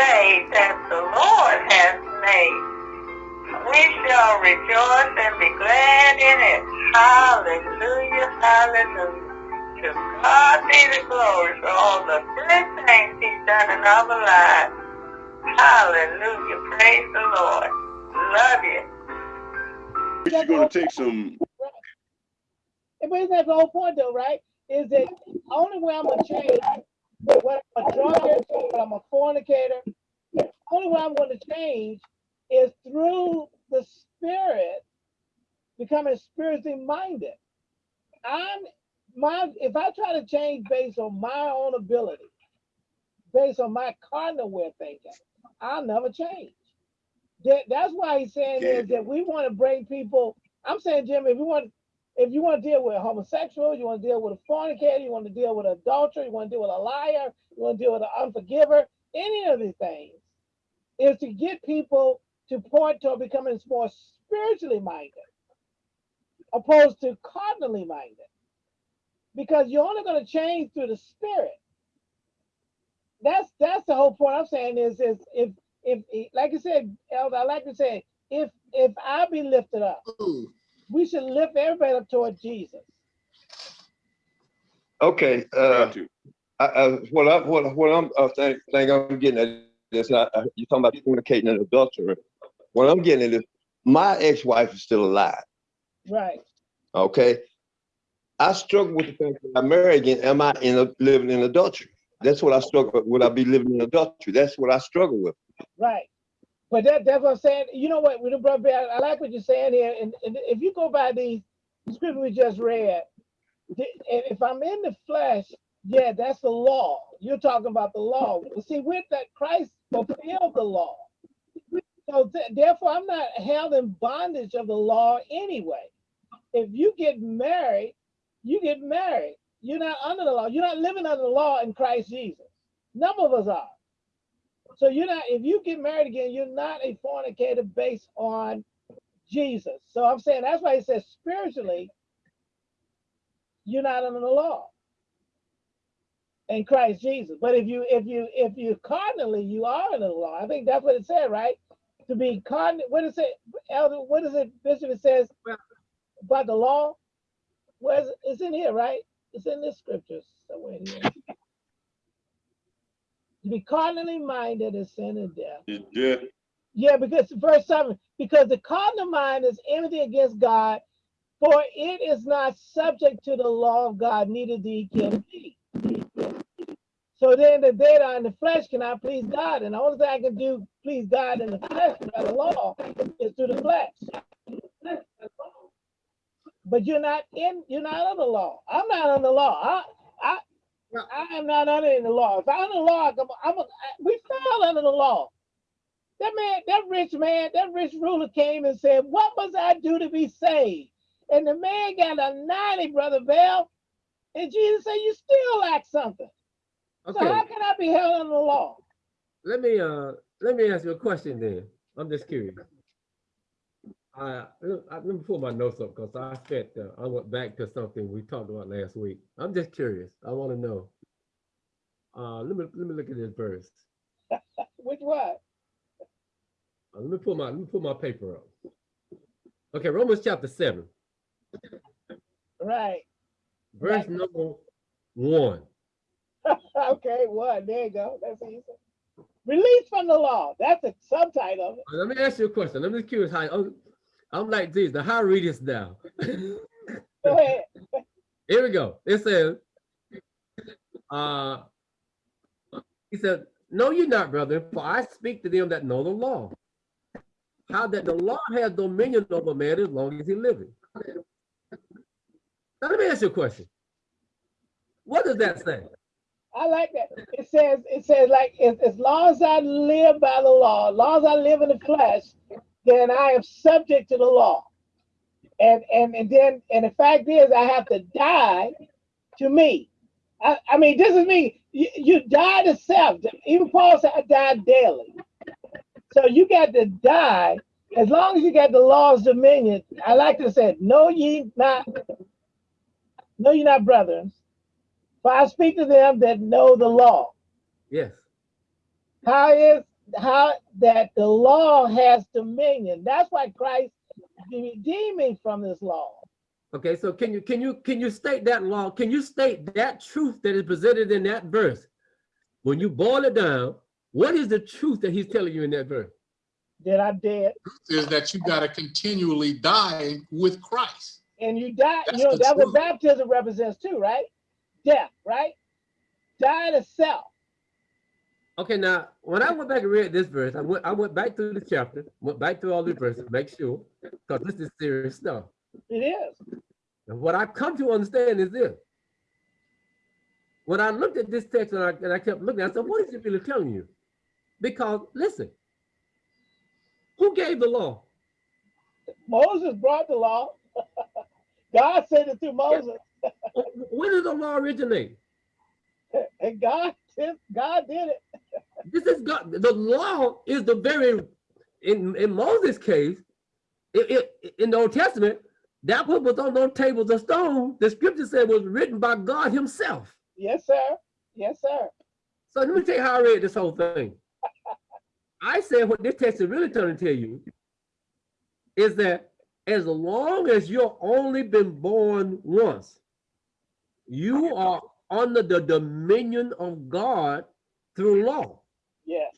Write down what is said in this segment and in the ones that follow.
day that the Lord has made. We shall rejoice and be glad in it. Hallelujah, hallelujah. To God be the glory for all the good things he's done in our lives. Hallelujah, praise the Lord. Love you. We're going to take some. But isn't the whole point though, right? Is that only way I'm gonna change when I'm a drunkard, when I'm a fornicator, the only way I'm going to change is through the spirit becoming spiritually minded. I'm my if I try to change based on my own ability, based on my cardinal way of thinking, I'll never change. That, that's why he's saying is that we want to bring people. I'm saying, Jim, if you want if you want to deal with a homosexual, you want to deal with a fornicator, you want to deal with an adulterer, you want to deal with a liar, you want to deal with an unforgiver, any of these things, is to get people to point to becoming more spiritually minded, opposed to cardinally minded. Because you're only going to change through the spirit. That's that's the whole point I'm saying is is if if like I said, Elder, I like to say, if if I be lifted up, Ooh. We should lift everybody up toward Jesus. Okay. Uh, I, I, what I what what I'm I think, think I'm getting at this. I, I, you're talking about communicating an adultery. What I'm getting at is my ex-wife is still alive. Right. Okay. I struggle with the fact that I marry again. Am I in a, living in adultery? That's what I struggle with. Would I be living in adultery? That's what I struggle with. Right. But that, that's what I'm saying. You know what, with the brother, I like what you're saying here. And, and if you go by the scripture we just read, if I'm in the flesh, yeah, that's the law. You're talking about the law. See, with that, Christ fulfilled the law. So th therefore, I'm not held in bondage of the law anyway. If you get married, you get married. You're not under the law. You're not living under the law in Christ Jesus. None of us are. So you're not, if you get married again, you're not a fornicator based on Jesus. So I'm saying that's why he says spiritually, you're not under the law in Christ Jesus. But if you if you if you cardinally, you are under the law. I think that's what it said, right? To be cardinal, what is it, Elder? What is it, Bishop? It says about the law. Where's it's in here, right? It's in this scripture somewhere here. To be carnally minded is sin and death. Yeah. Yeah, because verse 7, because the carnal mind is enmity against God, for it is not subject to the law of God, neither the can be. So then the data in the flesh cannot please God. And the only thing I can do please God in the flesh by the law is through the flesh. But you're not in, you're not under the law. I'm not under the law. I, I, I am not under the law. If I'm under the law, I'm, a, we fell under the law. That man, that rich man, that rich ruler came and said, What must I do to be saved? And the man got a 90, Brother Bell. And Jesus said, You still lack something. Okay. So how can I be held under the law? Let me uh let me ask you a question then. I'm just curious. I, let me pull my notes up because I spent uh, I went back to something we talked about last week. I'm just curious. I want to know. Uh, let me let me look at this verse. Which one? Uh, let me pull my let me pull my paper up. Okay, Romans chapter seven. Right. Verse right. number one. okay, one. There you go. That's easy. Release from the law. That's a subtitle. Let me ask you a question. I'm just curious how I'm, like Jesus. Now, how read this now? go ahead. Here we go. It says, uh, he said, No, you're not, brother, for I speak to them that know the law. How that the law has dominion over man as long as he living. Now, let me ask you a question. What does that say? I like that. It says, it says like, as, as long as I live by the law, as long as I live in the flesh, then I am subject to the law. And and and then and the fact is I have to die to me. I, I mean, this is me. You, you die to self. Even Paul said I die daily. So you got to die as long as you got the law's dominion. I like to say, no ye not, no ye not brethren, for I speak to them that know the law. Yes. How is how that the law has dominion? That's why Christ redeemed me from this law. Okay, so can you can you can you state that law? Can you state that truth that is presented in that verse? When you boil it down, what is the truth that he's telling you in that verse? That I'm dead Is that you gotta continually die with Christ. and you die. That's You know the that's what baptism represents too, right? Death, right? Die to self. Okay, now when I went back and read this verse, I went I went back through the chapter, went back through all the verses, make sure, because this is serious stuff. It is. And what I've come to understand is this. When I looked at this text and I, and I kept looking, I said, what is it really telling you? Because listen, who gave the law? Moses brought the law. God sent it through Moses, When did the law originate? and God did, God did it. This is God. The law is the very, in, in Moses' case, it, it, in the Old Testament, that what was on those tables of stone, the scripture said was written by God himself. Yes, sir. Yes, sir. So let me tell you how I read this whole thing. I said what this text is really trying to tell you is that as long as you're only been born once, you are under the dominion of God through law. Yes.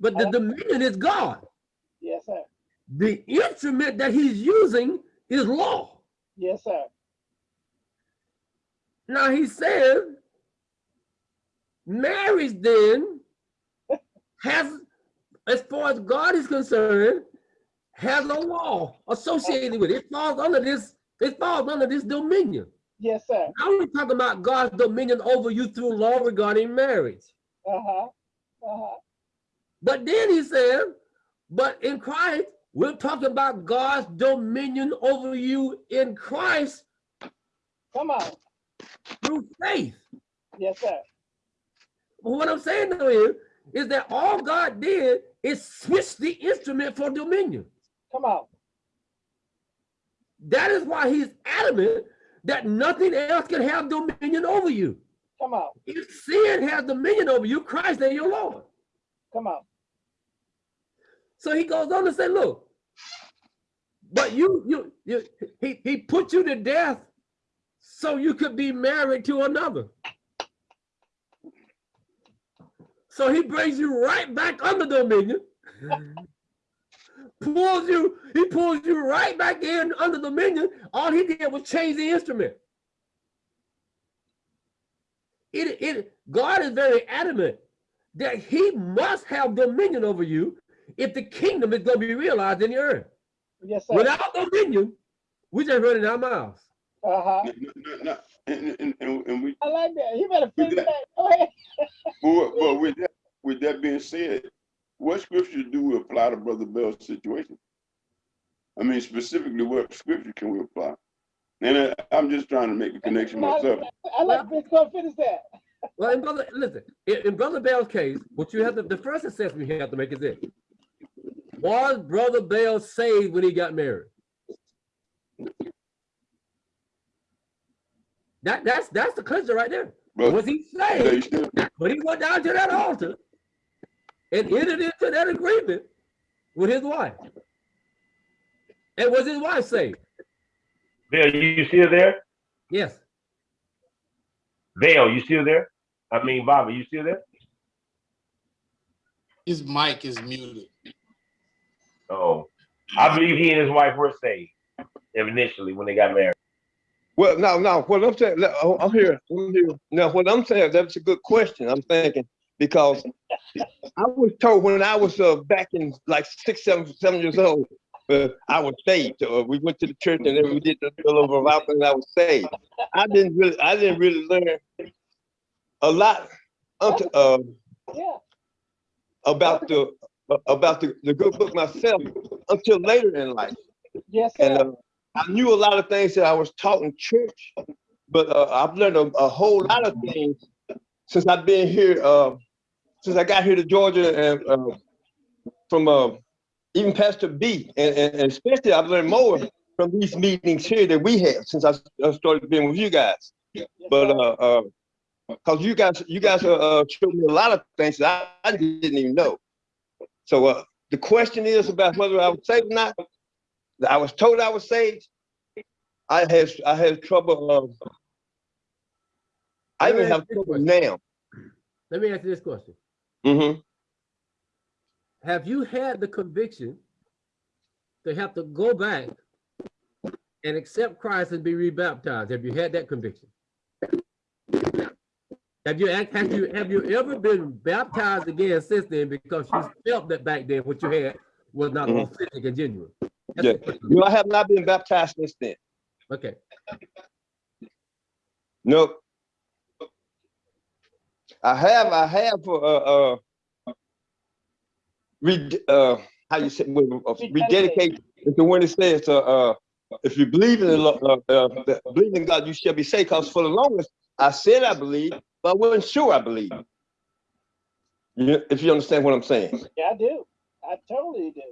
But the dominion is God. Yes, sir. The instrument that he's using is law. Yes, sir. Now he says, marriage then has, as far as God is concerned, has a law associated with it. It falls under this, it falls under this dominion. Yes, sir. Now we're talking about God's dominion over you through law regarding marriage. Uh-huh. Uh-huh. But then he says, but in Christ, we're talking about God's dominion over you in Christ Come on. through faith. Yes, sir. But what I'm saying though is, is that all God did is switch the instrument for dominion. Come on. That is why he's adamant that nothing else can have dominion over you. Come on. If sin has dominion over you, Christ ain't your Lord. Come on. So he goes on to say, look, but you, you, you, he, he put you to death so you could be married to another. So he brings you right back under dominion. pulls you, he pulls you right back in under dominion. All he did was change the instrument. It, it, God is very adamant that he must have dominion over you if the kingdom is going to be realized in the earth. Yes, sir. Without dominion, we just running our mouths. Uh-huh. No, no, no, And, and, and, and we, I like that. You better finish that- that. Go ahead. but, but with that, with that being said, what scripture do we apply to Brother Bell's situation? I mean, specifically, what scripture can we apply? And I, I'm just trying to make a connection myself. I like this. Go finish that. Well, in brother, listen, in, in brother Bell's case, what you have to, the first assessment you have to make is this. Was brother Bell saved when he got married? That, that's, that's the clincher right there. Brother, Was he they saved still- when he went down to that altar and entered into that agreement with his wife? And was his wife saved? Bill, you still there? Yes. Bill, you still there? I mean, Bobby, you still there? His mic is muted. Oh, I believe he and his wife were saved initially when they got married. Well, no, no, what I'm saying, oh, I'm here, I'm here. Now, what I'm saying, that's a good question. I'm thinking, because I was told when I was uh, back in like six, seven, seven years old, uh, I was saved. Uh, we went to the church and then we did the little over and I was saved. I didn't really, I didn't really learn a lot unto, uh, Yeah. about the, about the, the good book myself until later in life. Yes, And sir. uh, I knew a lot of things that I was taught in church, but uh, I've learned a, a whole lot of things since I've been here, uh, since I got here to Georgia and uh, from uh, even Pastor B, and, and, especially I've learned more from these meetings here that we have since I, started being with you guys. But uh, uh, cause you guys, you guys, uh, uh, showed me a lot of things that I, I didn't even know. So, uh, the question is about whether I was saved or not. I was told I was saved. I had, I had trouble, um, I even have trouble now. Let me ask you this question. Mm-hmm. Have you had the conviction to have to go back and accept Christ and be rebaptized? Have you had that conviction? Have you, have you, have you ever been baptized again since then because you felt that back then what you had was not Mhm. authentic and genuine? That's Yeah. the question. No, I have not been baptized since then. Okay, Nope. I have, I have, uh, uh, re, uh, how you say, well, uh, rededicate, it's the one that says, uh, uh, if you believe in the, Lo- uh, uh, believe in God, you shall be saved, cause for the longest, I said I believe, but I wasn't sure I believe. You, if you understand what I'm saying. Yeah, I do. I totally do.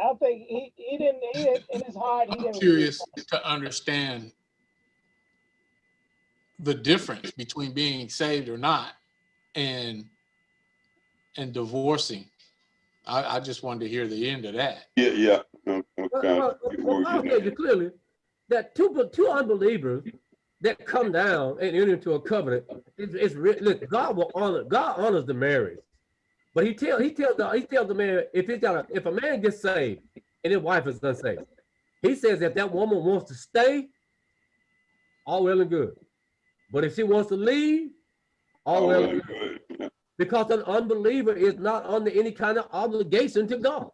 I don't think he, he didn't, he didn't, in his heart, he I'm didn't. curious to understand the difference between being saved or not and and divorcing. I, I just wanted to hear the end of that. Yeah, yeah. I'm- I'm Well, kinda well, get well, where I'll you're tell you clearly that two, two unbelievers that come down and enter into a covenant, it's, it's re- look, God will honor, God honors the marriage. But he tell, he tells the, he tells the man, if he's got a, if a man gets saved and his wife is unsaved, he says if that woman wants to stay, all well and good. But if she wants to leave, all Oh, well, well, and good. good. Because an unbeliever is not under any kind of obligation to God.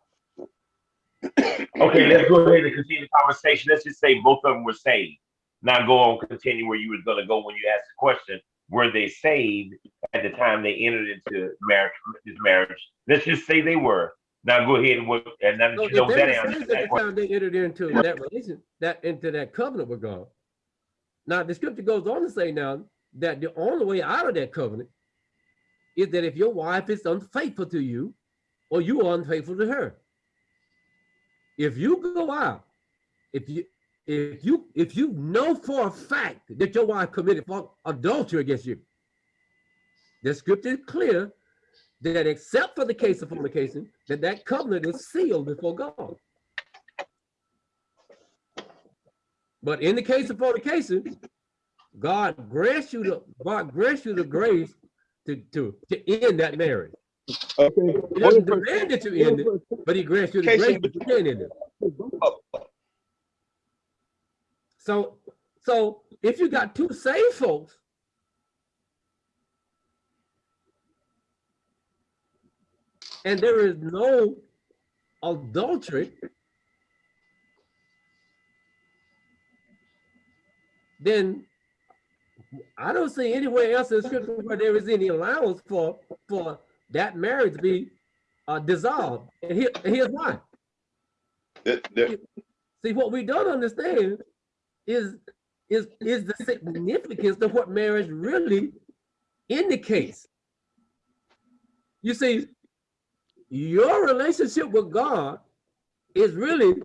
Okay, let's go ahead and continue the conversation. Let's just say both of them were saved. Now go on, continue where you was gonna go when you asked the question. Were they saved at the time they entered into marriage, this marriage? Let's just say they were. Now go ahead and, what- and now that So you know that answer to that at the time they entered into that relation, that into that covenant with God. Now the scripture goes on to say now that the only way out of that covenant is that if your wife is unfaithful to you, or you are unfaithful to her. If you go out, if you if you if you know for a fact that your wife committed adultery against you, the scripture is clear that except for the case of fornication, that that covenant is sealed before God. But in the case of fornication, God grants you the God grants you the grace to to to end that marriage. Okay. He doesn't demand that you end it, but he grants you the grace that you can end it. So so if you got two saved folks and there is no adultery, then I don't see anywhere else in scripture where there is any allowance for for that marriage to be uh, dissolved. And here, here's why. See, what we don't understand is is is the significance of what marriage really indicates. You see, your relationship with God is really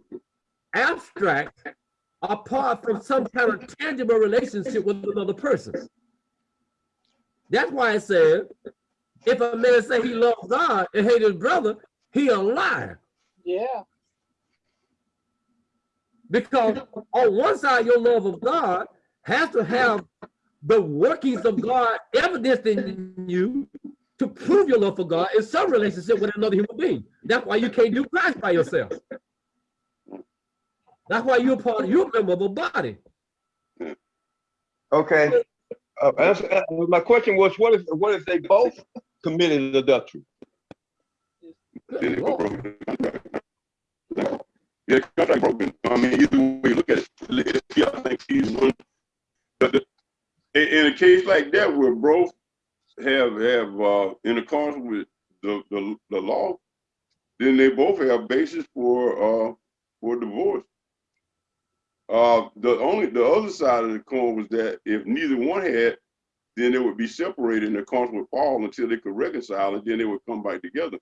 abstract apart from some kind of tangible relationship with another person. That's why it says, if a man say he loves God and hate his brother, he a liar. Yeah, Because on one side, your love of God has to have the workings of God evidenced in you to prove your love for God in some relationship with another human being. That's why you can't do Christ by yourself. That's why you're part, you're a member of a body. Okay. Uh, answer- uh, my question was, what if, what if they both committed adultery? then Good it was Lord. broken. Yeah, the contract broken. I mean, either way you look at it, yeah, I think he's one. But the, in, in a case like that where both have have uh, in accordance with the, the the law, then they both have basis for uh for divorce. Uh, the only the other side of the coin was that if neither one had, then they would be separated in accordance with Paul until they could reconcile, and then they would come back together.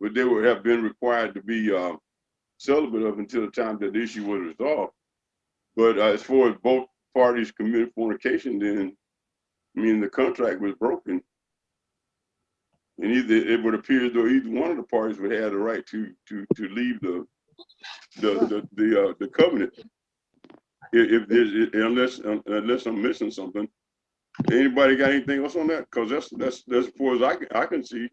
But they would have been required to be uh, celibate up until the time that the issue was resolved. But uh, as far as both parties committed fornication, then, I mean, the contract was broken. And either, it would appear as though either one of the parties would have the right to, to, to leave the, the, the, the, uh, the covenant. If, if there's, unless, unless I'm missing something. Anybody got anything else on that? Cause that's, that's, that's as far as I can, I can see.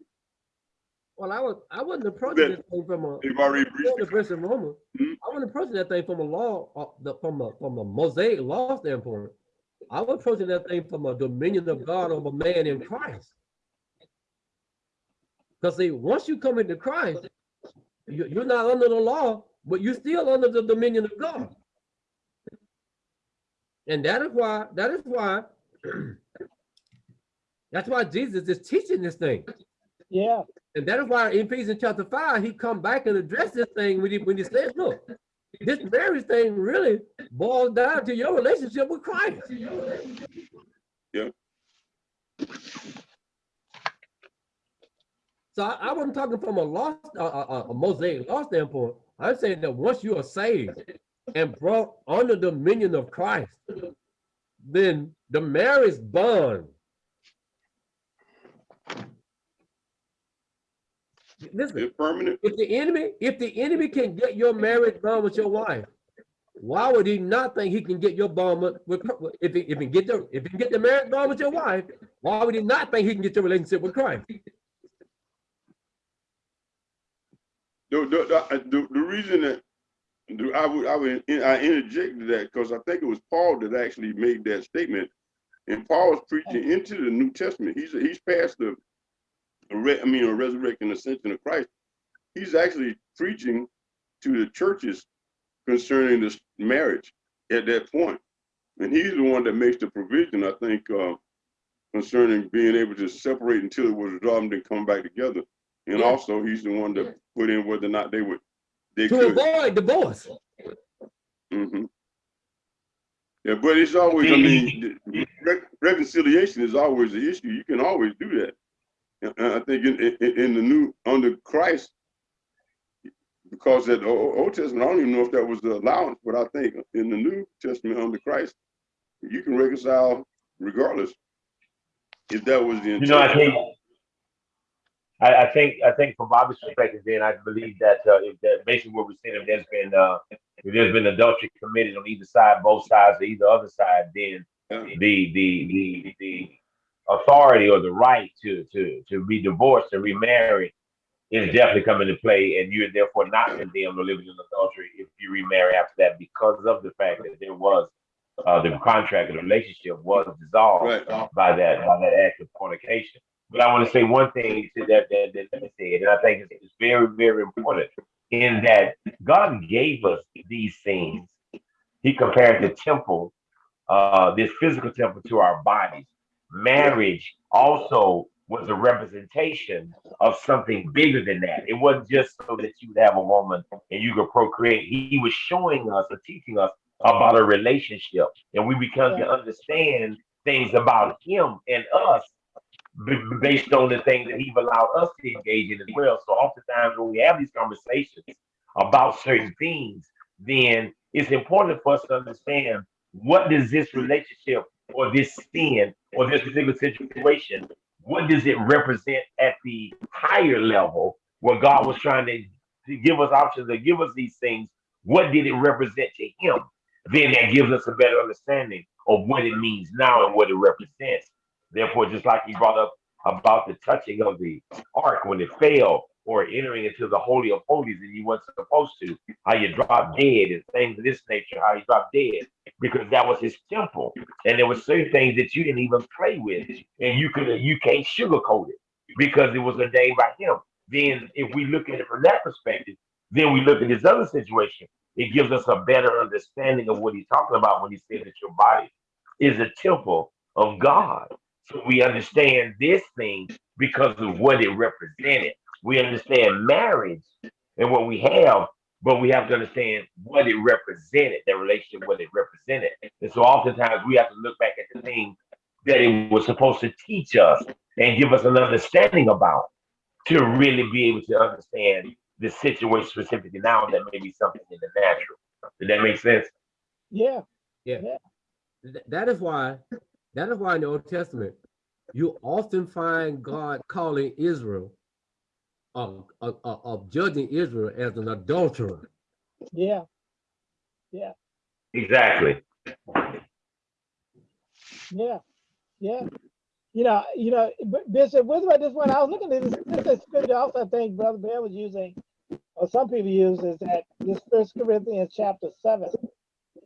Well, I was, I wasn't approaching That- this thing from a, They've already the breached. verse in Romans. Hmm? I wasn't approaching that thing from a law, uh, the, from a, from a mosaic law standpoint. I was approaching that thing from a dominion of God over man in Christ. Because see, once you come into Christ, you, you're not under the law, but you're still under the dominion of God. And that is why, that is why, that's why Jesus is teaching this thing. Yeah, And that is why in Ephesians chapter five, he come back and address this thing when he, when he says, look, this marriage thing really boils down to your relationship with Christ. Yeah. So I, I wasn't talking from a lost, a, a, a mosaic law standpoint. I'm saying that once you are saved and brought under the dominion of Christ, then the marriage bond. Listen, permanent. if the enemy, if the enemy can get your marriage bond with your wife, why would he not think he can get your bond with, with if he, if he get the if he can get the marriage bond with your wife, why would he not think he can get your relationship with Christ? The, the, the, uh, the, the reason that I would, I would, I interjected that because I think it was Paul that actually made that statement. And Paul was preaching into the New Testament. He's, he's past the, I mean, a resurrection ascension of Christ. He's actually preaching to the churches concerning this marriage at that. And he's the one that makes the provision, I think, uh, concerning being able to separate until it was resolved and come back together. And Yeah. also, he's the one that put in whether or not they would, they To could. avoid divorce. Mm -hmm. Yeah, but it's always, I mean, re- reconciliation is always the issue. You can always do that. And and I think in, in, in the new, under Christ, because that Old Testament, I don't even know if that was the allowance, but I think in the New Testament under Christ, you can reconcile regardless. If that was the You know, I think, I, I think, I think from Bobby's perspective, then I believe that, uh, if that basically what we're saying, if there's been, uh, if there's been adultery committed on either side, both sides, or either other side, then the, the, the, the authority or the right to, to, to be divorced and remarried is definitely coming into play, and you're therefore not condemned or living in adultery if you remarry after that because of the fact that there was, uh, the contract and relationship was dissolved Right. by that by that act of fornication. But I want to say one thing to that that that that said, and I think it's, very very important in that God gave us these things. He compared the temple, uh, this physical temple, to our bodies. Marriage also was a representation of something bigger than that. It wasn't just so that you would have a woman and you could procreate. He was showing us or teaching us about a relationship, and we become to understand things about him and us based on the things that he's allowed us to engage in as well. So oftentimes when we have these conversations about certain things, then it's important for us to understand what does this relationship or this sin or this particular situation, what does it represent at the higher level where God was trying to, to give us options to give us these things? What did it represent to him? Then that gives us a better understanding of what it means now and what it represents. Therefore, just like he brought up about the touching of the ark when it fell or entering into the holy of holies and you weren't supposed to, how you drop dead and things of this nature, how you drop dead because that was his temple. And there were certain things that you didn't even play with and you could you can't sugarcoat it because it was ordained by him. Then if we look at it from that perspective, then we look at this other situation. It gives us a better understanding of what he's talking about when he said that your body is a temple of God. So we understand this thing because of what it represented. We understand marriage and what we have, but we have to understand what it represented, that relationship, what it represented. And so oftentimes we have to look back at the thing that it was supposed to teach us and give us an understanding about to really be able to understand the situation specifically now that may be something in the natural. Did that make sense? yeah, th- that is why, that is why in the Old Testament, you often find God calling Israel, of, of, of- of judging Israel as an adulterer. Yeah, Yeah. Exactly. yeah, yeah. You know, you know, B- Bishop, what about this one? I was looking at this, this is scripture also, I think Brother Bear was using, or some people use is that this First Corinthians chapter seven.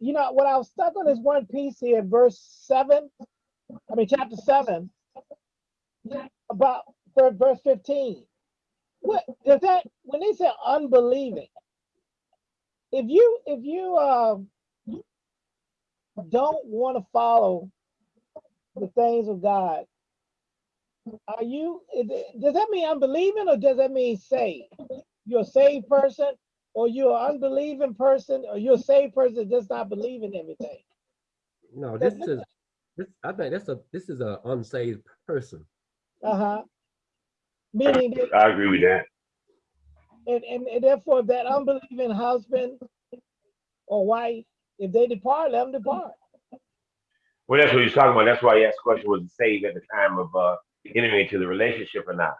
You know, what I was stuck on is one piece here, verse seven, I mean, chapter seven, about ver- verse fifteen. What, does that, when they say unbelieving, if you, if you, um, don't want to follow the things of God, are you, does that mean unbelieving or does that mean saved? You're a saved person or you're an unbelieving person or you're a saved person that does not believe in everything? No, this is, this, I think that's a, this is a unsaved person. Uh-huh. Meaning that, I agree with that. and, and and therefore that unbelieving husband or wife, if they depart, let them depart. Well, that's what he's talking about. That's why he asked the question, was it saved at the time of uh entering into the relationship or not?